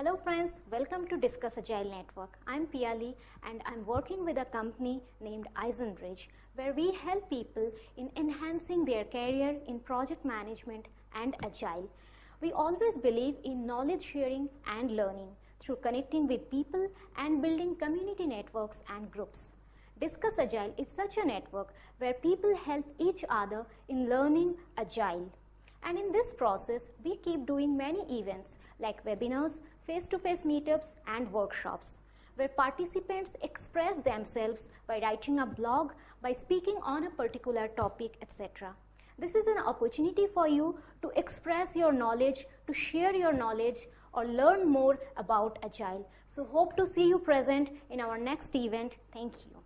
Hello friends, welcome to Discuss Agile Network. I'm Piali and I'm working with a company named iZenBridge where we help people in enhancing their career in project management and Agile. We always believe in knowledge sharing and learning through connecting with people and building community networks and groups. Discuss Agile is such a network where people help each other in learning Agile. And in this process, we keep doing many events like webinars, face-to-face -face meetups and workshops where participants express themselves by writing a blog, by speaking on a particular topic, etc. This is an opportunity for you to express your knowledge, to share your knowledge or learn more about Agile. So hope to see you present in our next event. Thank you.